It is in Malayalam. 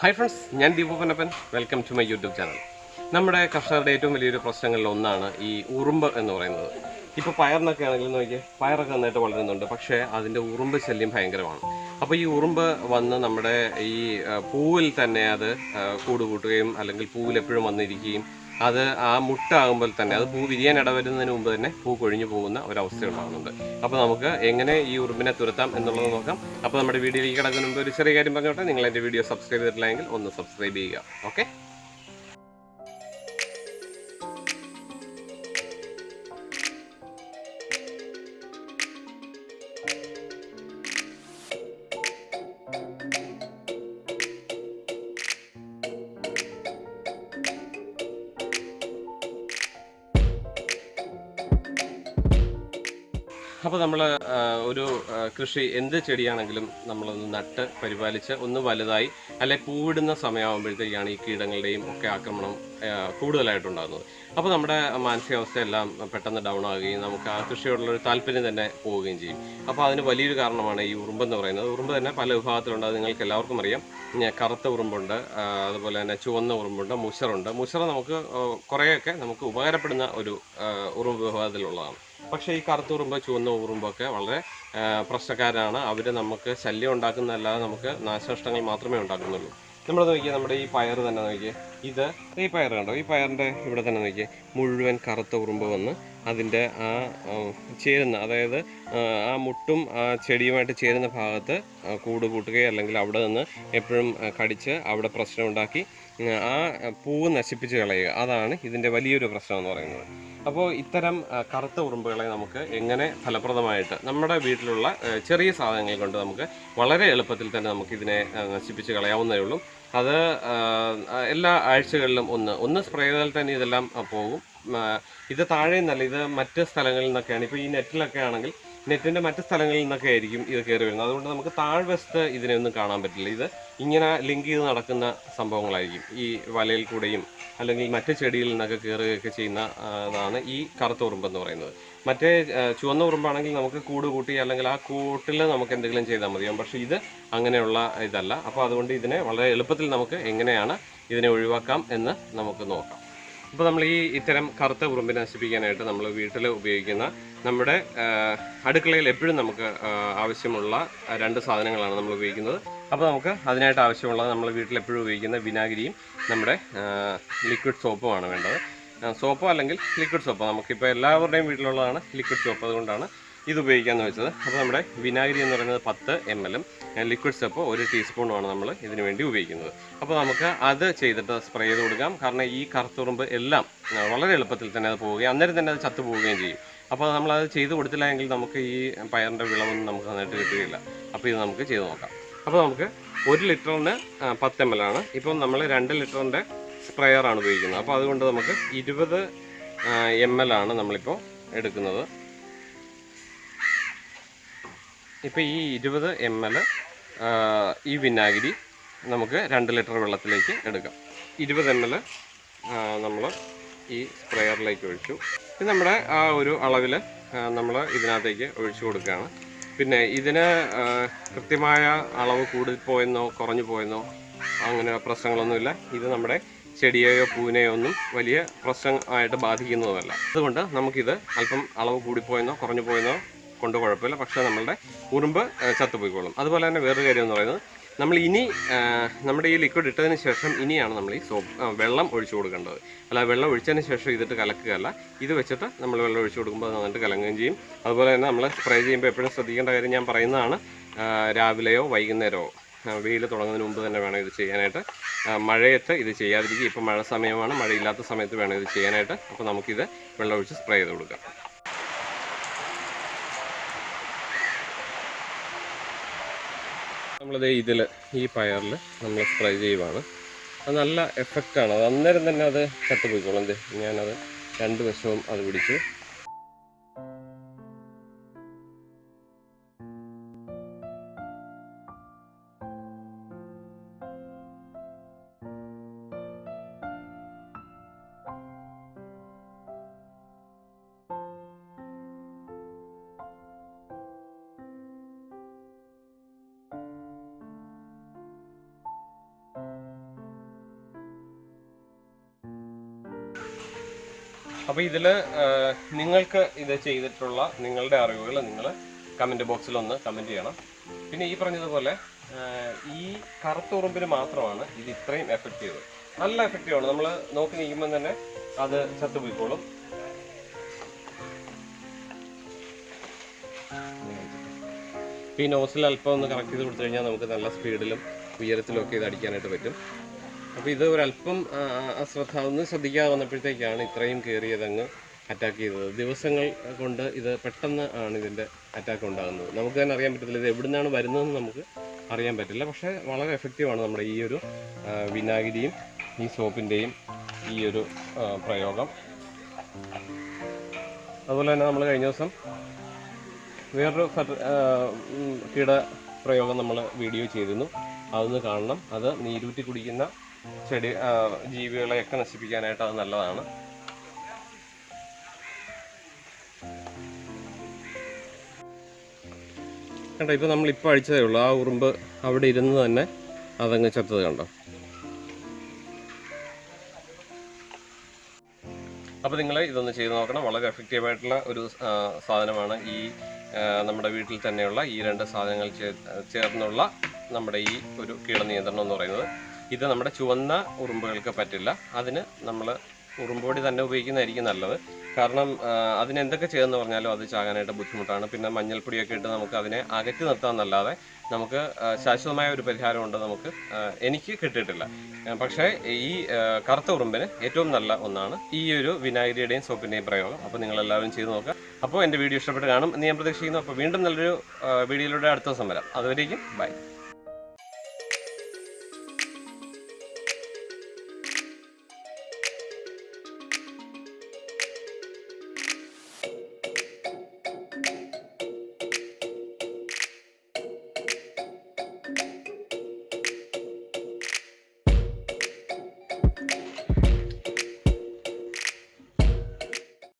ഹായ് ഫ്രണ്ട്സ് ഞാൻ Deepu Panappan welcome to my YouTube channel നമ്മുടെ കർഷകരുടെ ഏറ്റവും വലിയൊരു പ്രശ്നങ്ങളിൽ ഒന്നാണ് ഈ ഉറുമ്പ് എന്ന് പറയുന്നത്. ഇപ്പോൾ പയറിനൊക്കെ ആണെങ്കിലും നോക്കിയാൽ പയറൊക്കെ നന്നായിട്ട് വളരുന്നുണ്ട് പക്ഷേ അതിന്റെ ഉറുമ്പ് ശല്യം ഭയങ്കരമാണ്. അപ്പോൾ ഈ ഉറുമ്പ് വന്ന് നമ്മുടെ ഈ പൂവിൽ തന്നെ അത് കൂടുകൂട്ടുകയും കൂട് കൂട്ടുകയും അല്ലെങ്കിൽ പൂവിൽ എപ്പോഴും വന്നിരിക്കുകയും അത് ആ മുട്ടാകുമ്പോൾ തന്നെ അത് പൂ വിരിയാൻ ഇടവരുന്നതിന് മുമ്പ് തന്നെ പൂ കൊഴിഞ്ഞു പോകുന്ന ഒരവസ്ഥ ഉണ്ടാകുന്നുണ്ട് അപ്പോൾ നമുക്ക് എങ്ങനെ ഈ ഉറുമ്പിനെ തുരത്താം എന്നുള്ളത് നോക്കാം. അപ്പോൾ നമ്മുടെ വീഡിയോയിലേക്ക് കിടക്കുന്ന മുമ്പ് ഒരു ചെറിയ കാര്യം പറഞ്ഞോട്ടെ. നിങ്ങൾ എന്റെ വീഡിയോ സബ്സ്ക്രൈബ് ചെയ്തിട്ടില്ലെങ്കിൽ ഒന്ന് സബ്സ്ക്രൈബ് ചെയ്യുക. ഓക്കെ അപ്പോൾ നമ്മൾ ഒരു കൃഷി എന്ത് ചെടിയാണെങ്കിലും നമ്മളൊന്ന് നട്ട് പരിപാലിച്ച് ഒന്ന് വലുതായി അല്ലെ പൂവിടുന്ന സമയമാകുമ്പോഴത്തേക്കാണ് ഈ കീടങ്ങളുടെയും ഒക്കെ ആക്രമണം കൂടുതലായിട്ട് കൂടുതലായിട്ടുണ്ടാകുന്നത്. അപ്പോൾ നമ്മുടെ മാനസികാവസ്ഥയെല്ലാം പെട്ടെന്ന് ഡൗൺ ആകുകയും നമുക്ക് ആ കൃഷിയോടുള്ള ഒരു താല്പര്യം തന്നെ പോവുകയും ചെയ്യും. അപ്പോൾ അതിന് വലിയൊരു കാരണമാണ് ഈ ഉറുമ്പ് എന്ന് പറയുന്നത്. ഉറുമ്പ് തന്നെ പല വിഭാഗത്തിലുണ്ട് അത് നിങ്ങൾക്ക് എല്ലാവർക്കും അറിയാം. കറുത്ത ഉറുമ്പുണ്ട് അതുപോലെ തന്നെ ചുവന്ന ഉറുമ്പുണ്ട് മുഷറുണ്ട്. മുഷറ നമുക്ക് കുറേയൊക്കെ നമുക്ക് ഉപകാരപ്പെടുന്ന ഒരു ഉറുമ്പ് വിഭാഗത്തിലുള്ളതാണ്. പക്ഷേ ഈ കറുത്ത ഉറുമ്പ് ചുവന്ന ഉറുമ്പൊക്കെ വളരെ പ്രശ്നക്കാരാണ്. അവർ നമുക്ക് ശല്യം ഉണ്ടാക്കുന്നതല്ലാതെ നമുക്ക് നാശനഷ്ടങ്ങൾ മാത്രമേ ഉണ്ടാക്കുന്നുള്ളൂ. നമ്മൾ നോക്കിയാൽ നമ്മുടെ ഈ പയർ തന്നെ നോക്കിയേ. ഇത് ഈ പയർ കണ്ടോ? ഈ പയറിന്റെ ഇവിടെ തന്നെ നോക്കിയേ. മുഴുവൻ കറുത്ത ഉറുമ്പ് വന്ന് അതിന്റെ ആ ചേരുന്ന അതായത് ആ, മുട്ടും ആ ചെടിയുമായിട്ട് ചേരുന്ന ഭാഗത്ത് കൂട് കൂട്ടുകയോ അല്ലെങ്കിൽ അവിടെ നിന്ന് എപ്പോഴും കടിച്ച് അവിടെ പ്രശ്നം ഉണ്ടാക്കി ആ പൂവ് നശിപ്പിച്ച് കളയുക. അതാണ് ഇതിന്റെ വലിയൊരു പ്രശ്നം എന്ന് പറയുന്നത്. അപ്പോൾ ഇത്തരം കറുത്ത ഉറുമ്പുകളെ നമുക്ക് എങ്ങനെ ഫലപ്രദമായിട്ട് നമ്മുടെ വീട്ടിലുള്ള ചെറിയ സാധനങ്ങൾ കൊണ്ട് നമുക്ക് വളരെ എളുപ്പത്തിൽ തന്നെ നമുക്ക് ഇതിനെ നശിപ്പിച്ച് കളയാവുന്നതേ ഉള്ളൂ. അത് എല്ലാ ആഴ്ചകളിലും ഒന്ന് ഒന്ന് സ്പ്രേ ചെയ്താൽ തന്നെ ഇതെല്ലാം പോകും. ഇത് താഴെ നിന്നല്ല ഇത് മറ്റ് സ്ഥലങ്ങളിൽ നിന്നൊക്കെയാണ്. ഇപ്പോൾ ഈ നെറ്റിലൊക്കെ ആണെങ്കിൽ നെറ്റിന്റെ മറ്റ് സ്ഥലങ്ങളിൽ നിന്നൊക്കെ ആയിരിക്കും ഇത് കയറി വരുന്നത്. അതുകൊണ്ട് നമുക്ക് താഴ്വശത്ത് ഇതിനെ ഒന്നും കാണാൻ പറ്റില്ല. ഇത് ഇങ്ങനെ ലിങ്ക് ചെയ്ത് നടക്കുന്ന സംഭവങ്ങളായിരിക്കും. ഈ വലയിൽ കൂടെയും അല്ലെങ്കിൽ മറ്റ് ചെടിയിൽ നിന്നൊക്കെ കയറുകയൊക്കെ ചെയ്യുന്നതാണ് ഈ കറുത്ത ഉറുമ്പെന്ന് പറയുന്നത്. മറ്റേ ചുവന്ന ഉറുമ്പാണെങ്കിൽ നമുക്ക് കൂട് കൂട്ടി അല്ലെങ്കിൽ ആ കൂട്ടിൽ നമുക്ക് എന്തെങ്കിലും ചെയ്താൽ മതിയാവും. പക്ഷേ ഇത് അങ്ങനെയുള്ള ഇതല്ല. അപ്പോൾ അതുകൊണ്ട് ഇതിനെ വളരെ എളുപ്പത്തിൽ നമുക്ക് എങ്ങനെയാണ് ഇതിനെ ഒഴിവാക്കാം എന്ന് നമുക്ക് നോക്കാം. അപ്പോൾ നമ്മൾ ഈ ഇത്തരം കറുത്ത ഉറുമ്പ് നശിപ്പിക്കാനായിട്ട് നമ്മൾ വീട്ടിൽ ഉപയോഗിക്കുന്ന നമ്മുടെ അടുക്കളയിൽ എപ്പോഴും നമുക്ക് ആവശ്യമുള്ള രണ്ട് സാധനങ്ങളാണ് നമ്മൾ ഉപയോഗിക്കുന്നത്. അപ്പോൾ നമുക്ക് അതിനായിട്ട് ആവശ്യമുള്ള നമ്മൾ വീട്ടിൽ എപ്പോഴും ഉപയോഗിക്കുന്ന വിനാഗിരിയും നമ്മുടെ ലിക്വിഡ് സോപ്പുമാണ് വേണ്ടത്. സോപ്പോ അല്ലെങ്കിൽ ലിക്വിഡ് സോപ്പോ നമുക്കിപ്പോൾ എല്ലാവരുടെയും വീട്ടിലുള്ളതാണ് ലിക്വിഡ് സോപ്പ് അതുകൊണ്ടാണ് ഇത് ഉപയോഗിക്കാമെന്ന് വെച്ചത്. അപ്പോൾ നമ്മുടെ വിനാഗിരി എന്ന് പറയുന്നത് പത്ത് എം എല്ലും ലിക്വിഡ് സ്റ്റെപ്പ് ഒരു ടീസ്പൂണുമാണ് നമ്മൾ ഇതിനു വേണ്ടി ഉപയോഗിക്കുന്നത്. അപ്പോൾ നമുക്ക് അത് ചെയ്തിട്ട് സ്പ്രേ ചെയ്ത് കൊടുക്കാം. കാരണം ഈ കറുത്തുറുമ്പ് എല്ലാം വളരെ എളുപ്പത്തിൽ തന്നെ അത് പോവുകയും അന്നേരം തന്നെ അത് ചത്തു പോവുകയും ചെയ്യും. അപ്പോൾ നമ്മളത് ചെയ്ത് കൊടുത്തില്ല നമുക്ക് ഈ പയറിന്റെ വിളവൊന്നും നമുക്ക് നന്നായിട്ട് കിട്ടുകയില്ല. അപ്പോൾ ഇത് നമുക്ക് ചെയ്ത് നോക്കാം. അപ്പോൾ നമുക്ക് ഒരു ലിറ്ററിന് പത്ത് എം എൽ ആണ് ഇപ്പം നമ്മൾ രണ്ട് ലിറ്ററിന്റെ സ്പ്രെയറാണ് ഉപയോഗിക്കുന്നത്. അപ്പോൾ അതുകൊണ്ട് നമുക്ക് ഇരുപത് എം എൽ ആണ് നമ്മളിപ്പോൾ എടുക്കുന്നത്. ഇപ്പോൾ ഈ ഇരുപത് എം എൽ ഈ വിനാഗിരി നമുക്ക് രണ്ട് ലിറ്റർ വെള്ളത്തിലേക്ക് എടുക്കാം. ഇരുപത് എം എൽ നമ്മൾ ഈ സ്പ്രെയറിലേക്ക് ഒഴിച്ചു. ഇത് നമ്മുടെ ആ ഒരു അളവിൽ നമ്മൾ ഇതിനകത്തേക്ക് ഒഴിച്ചു കൊടുക്കുകയാണ്. പിന്നെ ഇതിന് കൃത്യമായ അളവ് കൂടി പോയെന്നോ കുറഞ്ഞു പോയെന്നോ അങ്ങനെ പ്രശ്നങ്ങളൊന്നുമില്ല. ഇത് നമ്മുടെ ചെടിയെയോ പൂവിനെയോ ഒന്നും വലിയ പ്രശ്നമായിട്ട് ബാധിക്കുന്നതുമല്ല അതുകൊണ്ട് നമുക്കിത് അല്പം അളവ് കൂടിപ്പോയെന്നോ കുറഞ്ഞു പോയെന്നോ കൊണ്ട് കുഴപ്പമില്ല. പക്ഷേ നമ്മളുടെ ഉറുമ്പ് ചത്തുപോയിക്കോളും. അതുപോലെ തന്നെ വേറൊരു കാര്യം എന്ന് പറയുന്നത് നമ്മൾ ഇനി നമ്മുടെ ഈ ലിക്വിഡ് ഇട്ടതിന് ശേഷം ഇനിയാണ് നമ്മൾ ഈ സോപ്പ് വെള്ളം ഒഴിച്ചു കൊടുക്കേണ്ടത്. അല്ല വെള്ളം ഒഴിച്ചതിന് ശേഷം ഇതിട്ട് കലക്കുകയല്ല. ഇത് വെച്ചിട്ട് നമ്മൾ വെള്ളം ഒഴിച്ചു കൊടുക്കുമ്പോൾ അത് നന്നായിട്ട് കലങ്ങുകയും ചെയ്യും. അതുപോലെ തന്നെ നമ്മൾ സ്പ്രേ ചെയ്യുമ്പോൾ എപ്പോഴും ശ്രദ്ധിക്കേണ്ട കാര്യം ഞാൻ പറയുന്നതാണ് രാവിലെയോ വൈകുന്നേരമോ വെയിൽ തുടങ്ങുന്നതിന് മുമ്പ് തന്നെ വേണം ഇത് ചെയ്യാനായിട്ട്. മഴയത്ത് ഇത് ചെയ്യാതിരിക്കുക. ഇപ്പം മഴ സമയമാണ് മഴയില്ലാത്ത സമയത്ത് വേണം ഇത് ചെയ്യാനായിട്ട്. അപ്പോൾ നമുക്കിത് വെള്ളം ഒഴിച്ച് സ്പ്രേ ചെയ്ത് കൊടുക്കാം. നമ്മളിത് ഇതിൽ ഈ പയറിൽ നമ്മൾ സ്പ്രേ ചെയ്യുവാണ്. അത് നല്ല എഫക്റ്റാണ് അത് അന്നേരം തന്നെ അത് ചത്തുപോയിക്കോളും. ഞാനത് രണ്ട് വശവും അത് പിടിച്ചു അപ്പോൾ ഇതിൽ നിങ്ങൾക്ക് ഇത് ചെയ്തിട്ടുള്ള നിങ്ങളുടെ അറിവുകൾ നിങ്ങൾ കമന്റ് ബോക്സിൽ ഒന്ന് കമന്റ് ചെയ്യണം. പിന്നെ ഈ പറഞ്ഞതുപോലെ ഈ കറുത്ത ഉറുമ്പിന് മാത്രമാണ് ഇത് ഇത്രയും എഫക്റ്റീവ് നല്ല എഫക്റ്റീവ് ആണ് നമ്മൾ നോക്കി നിൽക്കുമ്പോൾ തന്നെ അത് ചത്തുപോയിക്കോളും. ഈ നോസിൽ അല്പം ഒന്ന് കറക്റ്റ് ചെയ്ത് കൊടുത്തു കഴിഞ്ഞാൽ നമുക്ക് നല്ല സ്പീഡിലും ഉയരത്തിലും ഒക്കെ ഇത് അടിക്കാനായിട്ട് പറ്റും. അപ്പോൾ ഇത് ഒരല്പം അശ്രദ്ധ ഒന്ന് ശ്രദ്ധിക്കാതെ വന്നപ്പോഴത്തേക്കാണ് ഇത്രയും കയറിയത് അങ്ങ് അറ്റാക്ക് ചെയ്തത്. ദിവസങ്ങൾ കൊണ്ട് ഇത് പെട്ടെന്ന് ആണ് ഇതിന്റെ അറ്റാക്ക് ഉണ്ടാകുന്നത്. നമുക്ക് തന്നെ അറിയാൻ പറ്റത്തില്ല ഇത് എവിടുന്നാണ് വരുന്നതെന്ന് നമുക്ക് അറിയാൻ പറ്റില്ല. പക്ഷേ വളരെ എഫക്റ്റീവാണ് നമ്മുടെ ഈ ഒരു വിനാഗിരിയും ഈ സോപ്പിന്റെയും ഈ ഒരു പ്രയോഗം. അതുപോലെ തന്നെ നമ്മൾ കഴിഞ്ഞ ദിവസം വേറൊരു കീട പ്രയോഗം നമ്മൾ വീഡിയോ ചെയ്തിരുന്നു. അതൊന്ന് കാണണം. അത് നീരൂറ്റി കുടിക്കുന്ന ചെടി ജീവികളെയൊക്കെ നശിപ്പിക്കാനായിട്ട് അത് നല്ലതാണ്. കണ്ടോ ഇപ്പോൾ നമ്മൾ ഇപ്പോൾ അഴിച്ചതേ ഉള്ളൂ. ആ ഉറുമ്പ് അവിടെ ഇരുന്ന് തന്നെ അതങ്ങ് ചത്തത് കണ്ടോ? അപ്പോൾ നിങ്ങൾ ഇതൊന്ന് ചെയ്ത് നോക്കണം. വളരെ എഫക്റ്റീവ് ആയിട്ടുള്ള ഒരു സാധനമാണ് ഈ നമ്മുടെ വീട്ടിൽ തന്നെയുള്ള ഈ രണ്ട് സാധനങ്ങൾ ചേർന്നുള്ള നമ്മുടെ ഈ ഒരു കീടനിയന്ത്രണം എന്ന് പറയുന്നത്. ഇത് നമ്മുടെ ചുവന്ന ഉറുമ്പുകൾക്ക് പറ്റില്ല. അതിന് നമ്മൾ ഉറുമ്പൊടി തന്നെ ഉപയോഗിക്കുന്നതായിരിക്കും നല്ലത്. കാരണം അതിന് എന്തൊക്കെ ചെയ്യുമെന്ന് പറഞ്ഞാലും അത് ചാകാനായിട്ട് ബുദ്ധിമുട്ടാണ്. പിന്നെ മഞ്ഞൾപ്പൊടിയൊക്കെ ഇട്ട് നമുക്ക് അതിനെ അകറ്റി നിർത്താമെന്നല്ലാതെ നമുക്ക് ശാശ്വതമായ ഒരു പരിഹാരമുണ്ട് നമുക്ക് എനിക്ക് കിട്ടിയിട്ടില്ല. പക്ഷേ ഈ കറുത്ത ഉറുമ്പിന് ഏറ്റവും നല്ല ഒന്നാണ് ഈ ഒരു വിനാഗിരിയുടെയും സോപ്പിന്റെയും പ്രയോഗം. അപ്പോൾ നിങ്ങൾ എല്ലാവരും ചെയ്ത് നോക്കുക അപ്പോൾ എന്റെ വീഡിയോ ഇഷ്ടപ്പെട്ട് കാണും എന്ന് ഞാൻ പ്രതീക്ഷിക്കുന്നു. അപ്പോൾ വീണ്ടും നല്ലൊരു വീഡിയോയിലൂടെ അടുത്ത ദിവസം വരാം. അതുവരേക്കും ബൈ.